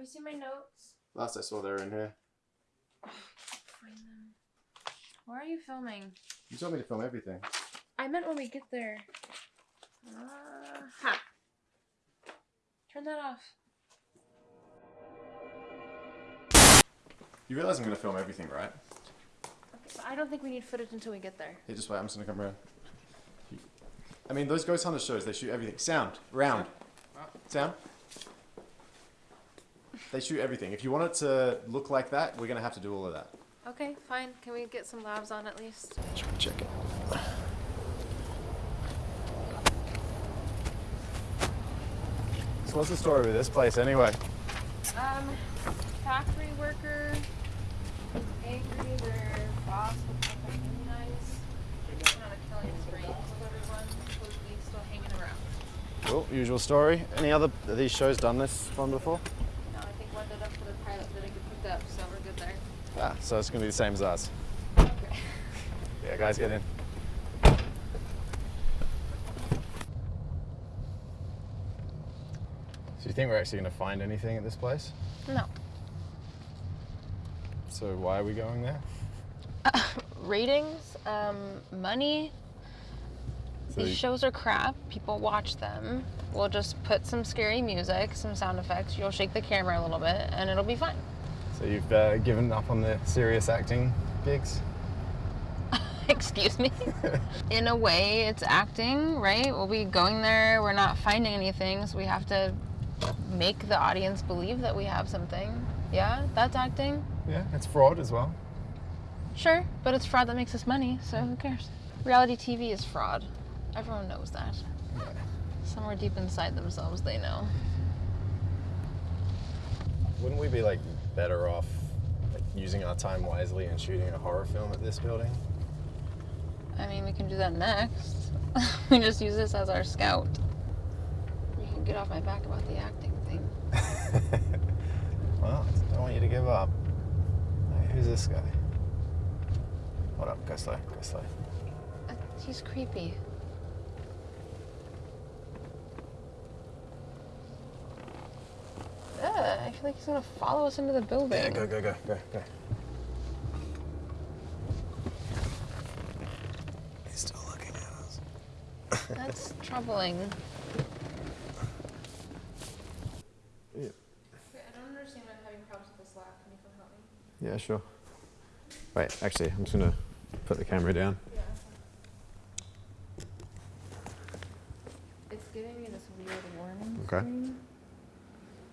you seen my notes? Last I saw they were in here. Find them. Where are you filming? You told me to film everything. I meant when we get there. Uh, ha. Turn that off. You realize I'm gonna film everything, right? Okay, I don't think we need footage until we get there. Hey, just wait. I'm just gonna come around. I mean, those Ghost Hunter shows, they shoot everything. Sound, round, sound. They shoot everything. If you want it to look like that, we're gonna have to do all of that. Okay, fine. Can we get some lavs on at least? Try and check it. So what's the story with this place anyway? Um, factory worker is angry. Their boss looks like a unionized. They're going on killing spree with everyone. Supposedly still hanging around. Cool, usual story. Any other of these shows done this one before? No, I think one did up for the pilot didn't get picked up, so we're good there. Ah, so it's gonna be the same as us. Okay. Yeah, guys, get in. So you think we're actually gonna find anything at this place? No. So why are we going there? Ratings, um, money. So These shows are crap. People watch them. We'll just put some scary music, some sound effects. You'll shake the camera a little bit, and it'll be fine. So you've uh, given up on the serious acting gigs? Excuse me. In a way, it's acting, right? We'll be going there. We're not finding anything, so we have to make the audience believe that we have something. Yeah, that's acting. Yeah, it's fraud as well. Sure, but it's fraud that makes us money, so who cares? Reality TV is fraud. Everyone knows that. Somewhere deep inside themselves, they know. Wouldn't we be like better off like, using our time wisely and shooting a horror film at this building? I mean, we can do that next. we just use this as our scout. You can get off my back about the acting thing. well, I don't want you to give up. Hey, who's this guy? Hold up, go slow, go slow. Uh, he's creepy. Ugh, I feel like he's gonna follow us into the building. Yeah, go, go, go, go, go. He's still looking at us. That's troubling. Yeah. I don't understand why I'm having problems with this lav. Can you come help me? yeah, sure. Wait, actually, I'm just gonna put the camera down. Yeah. It's giving me this weird warning Okay. screen.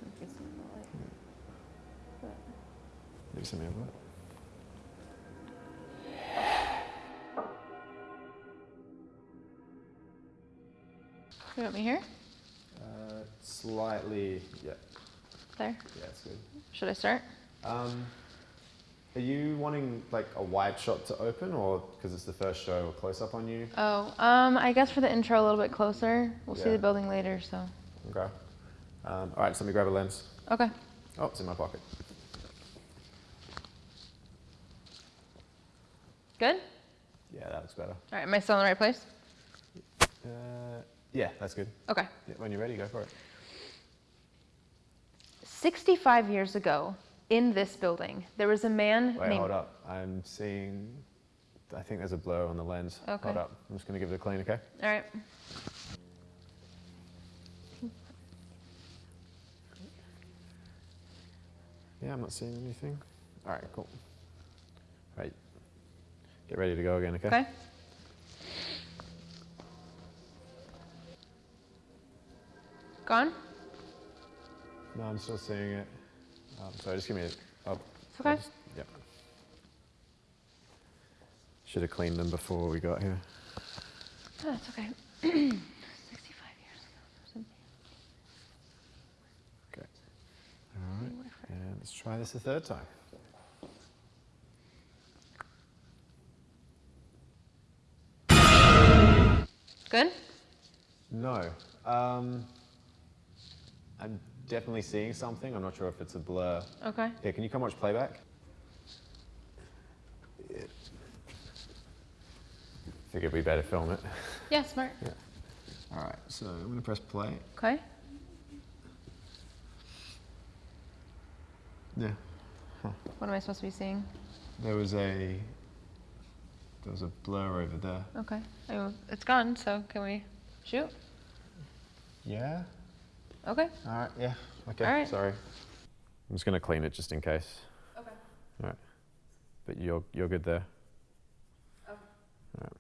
Like it's not like- but- Maybe something like that. You want me here? Uh, slightly, yeah, There. yeah, it's good. Should I start? Um, are you wanting like a wide shot to open, or because it's the first show, a close up on you? Oh, um, I guess for the intro a little bit closer. We'll see the building later, so. Okay. Um, all right, so let me grab a lens. Okay. Oh, it's in my pocket. Good? Yeah, that looks better. All right, am I still in the right place? Uh, yeah, that's good. Okay. Yeah, when you're ready, go for it. 65 years ago, in this building, there was a man Wait, named. hold up. I'm seeing. I think there's a blur on the lens. Okay. Hold up. I'm just gonna give it a clean, okay? All right. Yeah, I'm not seeing anything. All right, cool. All right. Get ready to go again, okay? Okay. Gone? No, I'm still seeing it. Um, sorry, just give me a. Oh, okay. Just- yep. Should have cleaned them before we got here. Oh, that's okay. 65 years ago. Okay. All right. And let's try this a third time. Good? No. Um, I'm definitely seeing something. I'm not sure if it's a blur. Okay. Yeah, can you come watch playback? Yeah. Figured we better film it. Yeah, smart. Yeah. All right, so I'm gonna press play. Okay. Yeah. What am I supposed to be seeing? There was a there was a blur over there. Okay. I it's gone, so can we shoot? Yeah. Okay. All right. Yeah. Okay. All right. Sorry. I'm just gonna clean it just in case. Okay. All right. But you're you're good there. Okay. All right.